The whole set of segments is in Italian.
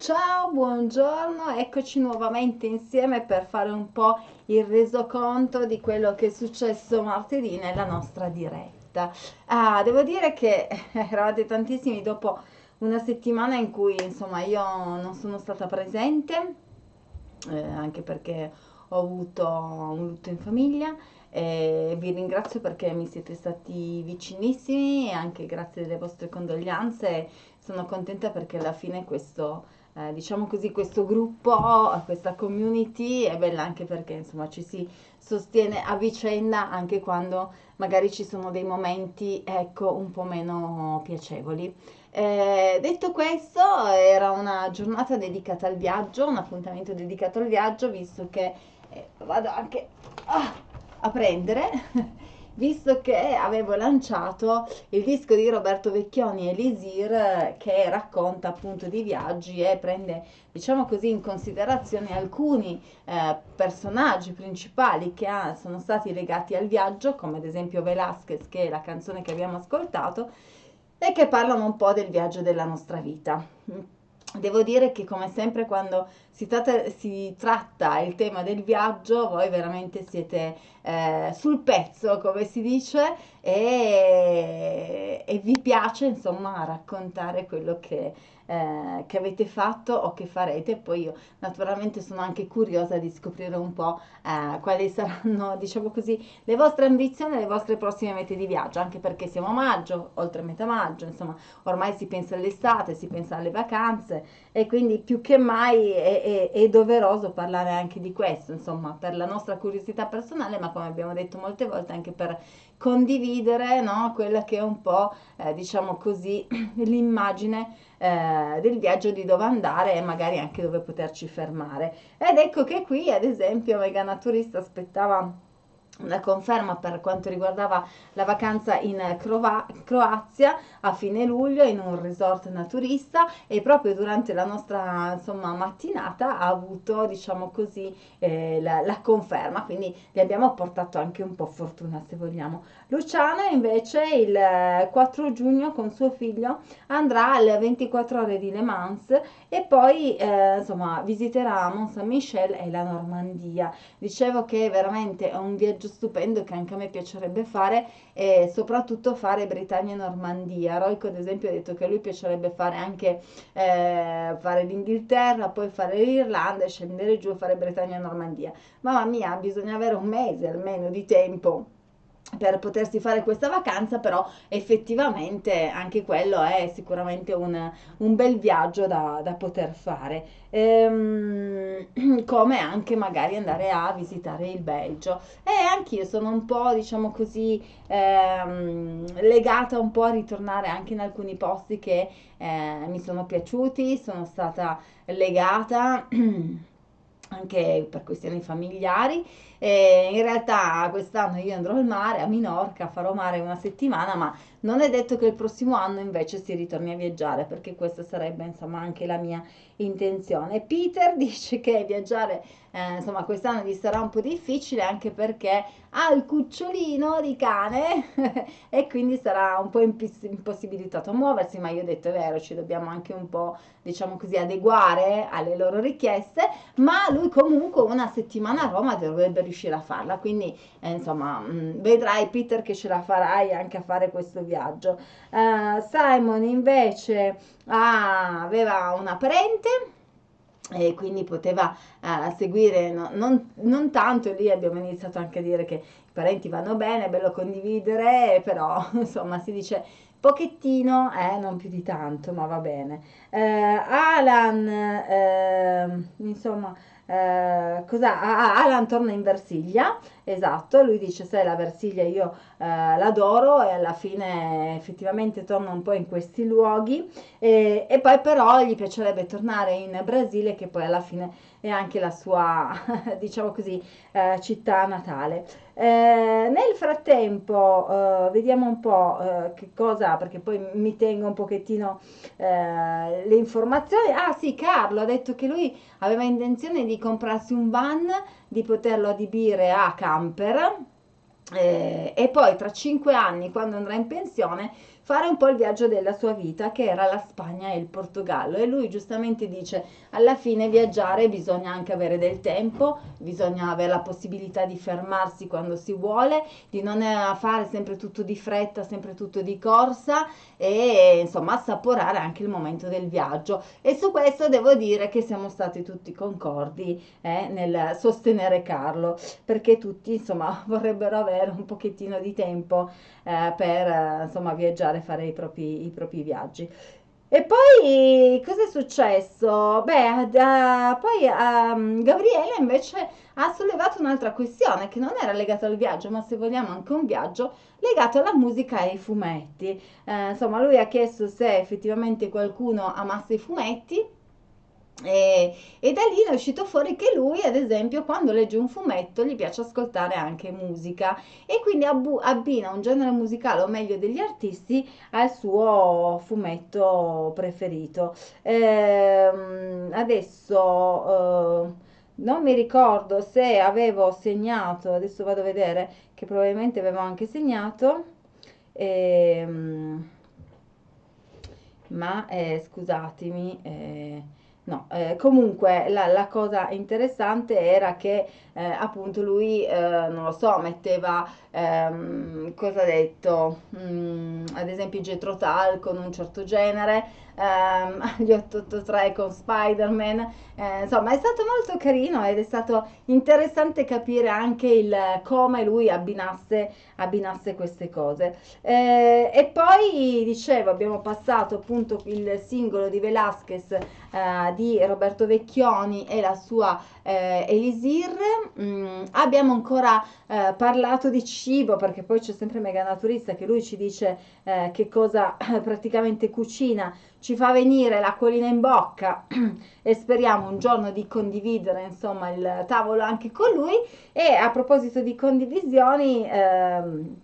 Ciao, buongiorno, eccoci nuovamente insieme per fare un po' il resoconto di quello che è successo martedì nella nostra diretta. Ah, devo dire che eravate tantissimi dopo una settimana in cui insomma io non sono stata presente, eh, anche perché ho avuto un lutto in famiglia e vi ringrazio perché mi siete stati vicinissimi e anche grazie delle vostre condoglianze sono contenta perché alla fine questo, eh, diciamo così, questo gruppo, questa community è bella anche perché insomma ci si sostiene a vicenda anche quando magari ci sono dei momenti ecco un po' meno piacevoli. Eh, detto questo, era una giornata dedicata al viaggio, un appuntamento dedicato al viaggio, visto che eh, vado anche ah, a prendere, visto che avevo lanciato il disco di Roberto Vecchioni Elisir che racconta appunto di viaggi e prende, diciamo così, in considerazione alcuni eh, personaggi principali che ha, sono stati legati al viaggio, come ad esempio Velasquez, che è la canzone che abbiamo ascoltato, e che parlano un po' del viaggio della nostra vita. Devo dire che come sempre quando si tratta, si tratta, il tema del viaggio, voi veramente siete eh, sul pezzo, come si dice, e, e vi piace insomma raccontare quello che, eh, che avete fatto o che farete. Poi io naturalmente sono anche curiosa di scoprire un po' eh, quali saranno, diciamo così, le vostre ambizioni e le vostre prossime mete di viaggio, anche perché siamo a maggio, oltre metà maggio, insomma, ormai si pensa all'estate, si pensa alle vacanze e quindi più che mai è, è, è doveroso parlare anche di questo, insomma, per la nostra curiosità personale, ma come abbiamo detto molte volte anche per condividere no, quella che è un po', eh, diciamo così, l'immagine eh, del viaggio di dove andare e magari anche dove poterci fermare. Ed ecco che qui, ad esempio, Mega Naturista aspettava una conferma per quanto riguardava la vacanza in Crova- Croazia a fine luglio in un resort naturista e proprio durante la nostra insomma, mattinata ha avuto diciamo così eh, la, la, conferma. Quindi gli abbiamo portato anche un po' fortuna se vogliamo. Luciana invece il 4 giugno con suo figlio andrà alle 24 ore di Le Mans e poi eh, insomma visiterà Mont Saint Michel e la Normandia. Dicevo che veramente è un viaggio stupendo che anche a me piacerebbe fare e soprattutto fare Britannia e Normandia. Roico ad esempio ha detto che a lui piacerebbe fare anche eh, fare l'Inghilterra, poi fare l'Irlanda e scendere giù e fare Britannia e Normandia. Mamma mia, bisogna avere un mese almeno di tempo per potersi fare questa vacanza, però effettivamente anche quello è sicuramente un, un bel viaggio da, da poter fare, ehm, come anche magari andare a visitare il Belgio. E anch'io sono un po', diciamo così, ehm, legata un po' a ritornare anche in alcuni posti che eh, mi sono piaciuti, sono stata legata anche per questioni familiari. E in realtà quest'anno io andrò al mare, a Minorca, farò mare una settimana, ma non è detto che il prossimo anno invece si ritorni a viaggiare, perché questa sarebbe insomma anche la mia intenzione. Peter dice che viaggiare eh, insomma quest'anno gli sarà un po' difficile anche perché ha il cucciolino di cane e quindi sarà un po' impossibilitato a muoversi, ma io ho detto è vero, ci dobbiamo anche un po' diciamo così adeguare alle loro richieste, ma lui comunque una settimana a Roma dovrebbe riuscire a farla, quindi eh, insomma mh, mm, vedrai Peter che ce la farai anche a fare questo viaggio. Uh, Simon invece ah, aveva una parente e quindi poteva uh, seguire no, non, non, tanto lì abbiamo iniziato anche a dire che i parenti vanno bene, è bello condividere, però insomma si dice pochettino, eh, non più di tanto, ma va bene. Eh, Alan, eh, insomma, eh? Ah, ah, Alan torna in Versilia, esatto, lui dice sai la Versilia io eh, l'adoro e alla fine effettivamente torna un po' in questi luoghi e, e poi però gli piacerebbe tornare in Brasile che poi alla fine è anche la sua, diciamo così, eh, città natale. Eh, nel frattempo eh, vediamo un po' eh, che cosa, perché poi mi tengo un pochettino eh, le informazioni. Ah sì, Carlo ha detto che lui aveva intenzione di comprarsi un van, di poterlo adibire a camper eh, e poi tra cinque anni, quando andrà in pensione, fare un po' il viaggio della sua vita, che era la Spagna e il Portogallo. E lui giustamente dice, alla fine viaggiare bisogna anche avere del tempo, bisogna avere la possibilità di fermarsi quando si vuole, di non eh, fare sempre tutto di fretta, sempre tutto di corsa e insomma assaporare anche il momento del viaggio. E su questo devo dire che siamo stati tutti concordi eh, nel sostenere Carlo, perché tutti insomma vorrebbero avere un pochettino di tempo eh, per eh, insomma viaggiare, fare i propri, i propri viaggi. E poi cosa è successo? Beh, uh, poi uh, Gabriele invece ha sollevato un'altra questione che non era legata al viaggio, ma se vogliamo anche un viaggio legato alla musica e ai fumetti. Uh, insomma, lui ha chiesto se effettivamente qualcuno amasse i fumetti e, e, da lì è uscito fuori che lui, ad esempio, quando legge un fumetto gli piace ascoltare anche musica e quindi abbina un genere musicale, o meglio degli artisti, al suo fumetto preferito. Ehm, adesso eh, non mi ricordo se avevo segnato, adesso vado a vedere che probabilmente avevo anche segnato. Ehm, ma eh, scusatemi. Eh, No, eh, comunque la, la, cosa interessante era che eh, appunto lui, eh, non lo so, metteva, ehm, cosa ha detto, mm, ad esempio Jetro Tal con un certo genere, ehm, gli 883 con Spider-Man, eh, insomma è stato molto carino ed è stato interessante capire anche il come lui abbinasse, abbinasse queste cose. Eh, e poi dicevo, abbiamo passato appunto il singolo di Velasquez eh, di Roberto Vecchioni e la sua eh, Elisir. Mm, abbiamo ancora eh, parlato di cibo perché poi c'è sempre Mega Naturista che lui ci dice eh, che cosa praticamente cucina ci fa venire l'acquolina in bocca e speriamo un giorno di condividere insomma il tavolo anche con lui e a proposito di condivisioni ehm,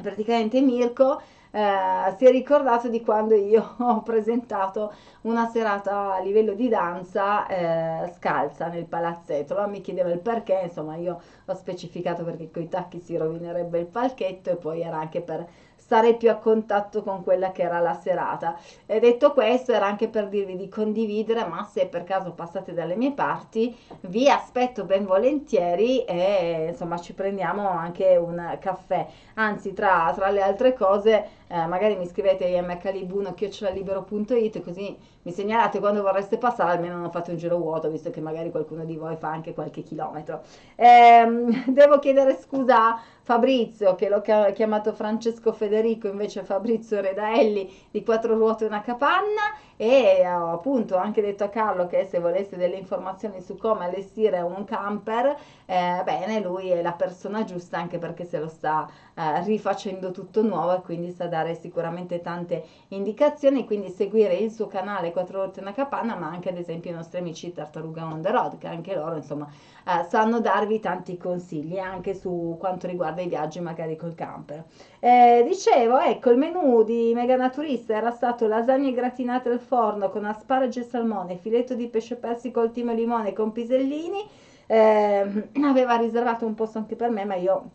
praticamente Mirko eh, si è ricordato di quando io ho presentato una serata a livello di danza eh, scalza nel palazzetto. Allora mi chiedeva il perché, insomma io ho specificato perché con i tacchi si rovinerebbe il palchetto e poi era anche per stare più a contatto con quella che era la serata. E detto questo, era anche per dirvi di condividere, ma se per caso passate dalle mie parti, vi aspetto ben volentieri e insomma ci prendiamo anche un caffè. Anzi, tra, tra le altre cose, eh, magari mi scrivete a mcalibuno.it così mi segnalate quando vorreste passare, almeno non fate un giro vuoto, visto che magari qualcuno di voi fa anche qualche chilometro. Eh, devo chiedere scusa Fabrizio, che l'ho chiamato Francesco Federico, invece Fabrizio Redaelli di Quattro Ruote e una Capanna, e ho appunto anche detto a Carlo che se volesse delle informazioni su come allestire un camper, eh, bene, lui è la persona giusta anche perché se lo sta eh, rifacendo tutto nuovo e quindi sa dare sicuramente tante indicazioni, quindi seguire il suo canale Quattro Volte una Capanna, ma anche ad esempio i nostri amici Tartaruga on the road, che anche loro insomma eh, sanno darvi tanti consigli anche su quanto riguarda i viaggi magari col camper. Eh, dicevo, ecco, il menù di Mega Naturista era stato lasagne gratinate al forno con asparagi e salmone, filetto di pesce persico al timo e limone con pisellini. Eh, aveva riservato un posto anche per me, ma io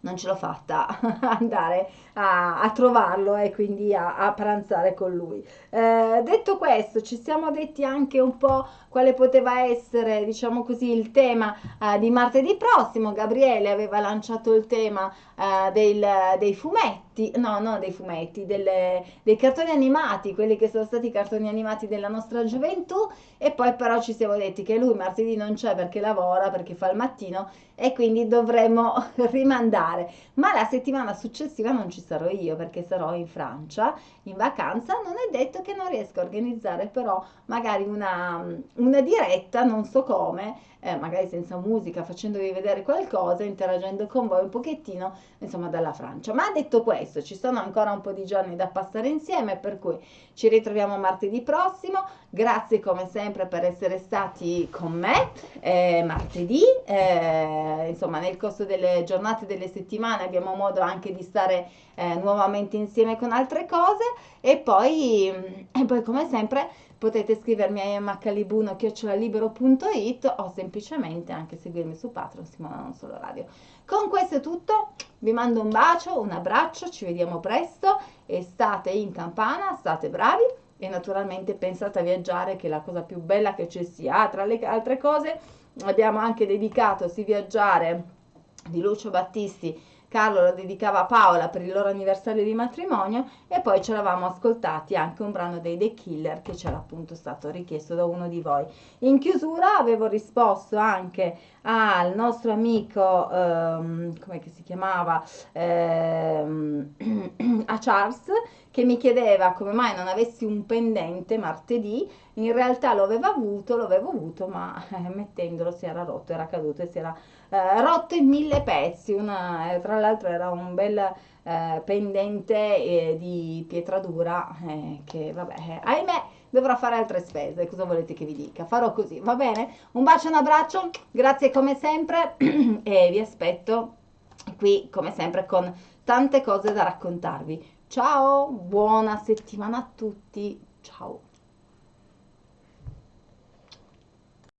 non ce l'ho fatta andare a, a trovarlo e quindi a, a, pranzare con lui. Eh, detto questo, ci siamo detti anche un po' quale poteva essere, diciamo così, il tema eh, di martedì prossimo. Gabriele aveva lanciato il tema eh, del, dei fumetti, no, no, dei fumetti, delle, dei cartoni animati, quelli che sono stati i cartoni animati della nostra gioventù. E poi però ci siamo detti che lui martedì non c'è perché lavora, perché fa il mattino e quindi dovremmo rimandare. Ma la settimana successiva non ci sarò io perché sarò in Francia in vacanza. Non è detto che non riesco a organizzare però magari una, una diretta, non so come, eh, magari senza musica, facendovi vedere qualcosa, interagendo con voi un pochettino, insomma, dalla Francia. Ma detto questo, ci sono ancora un po' di giorni da passare insieme, per cui ci ritroviamo martedì prossimo. Grazie come sempre per essere stati con me eh, martedì. Eh, insomma, nel corso delle giornate delle settimane abbiamo modo anche di stare eh, nuovamente insieme con altre cose e poi, e poi come sempre potete scrivermi a mhlibuno.it o semplicemente anche seguirmi su Patreon Simona Non Solo Radio. Con questo è tutto, vi mando un bacio, un abbraccio, ci vediamo presto e state in campana, state bravi e naturalmente pensate a viaggiare che è la cosa più bella che ci sia. Tra le altre cose abbiamo anche dedicato Si viaggiare di Lucio Battisti Carlo lo dedicava a Paola per il loro anniversario di matrimonio e poi ci eravamo ascoltati anche un brano dei The Killer che c'era appunto stato richiesto da uno di voi. In chiusura avevo risposto anche al nostro amico, ehm, come si chiamava, ehm, a Charles, che mi chiedeva come mai non avessi un pendente martedì, in realtà lo aveva avuto, lo avevo avuto, ma eh, mettendolo si era rotto, era caduto e si era eh, rotto in mille pezzi, una, eh, tra l'altro era un bel eh, pendente eh, di pietra dura eh, che vabbè, ahimè dovrò fare altre spese, cosa volete che vi dica? Farò così, va bene? Un bacio, un abbraccio, grazie come sempre e vi aspetto qui come sempre con tante cose da raccontarvi. Ciao, buona settimana a tutti, ciao!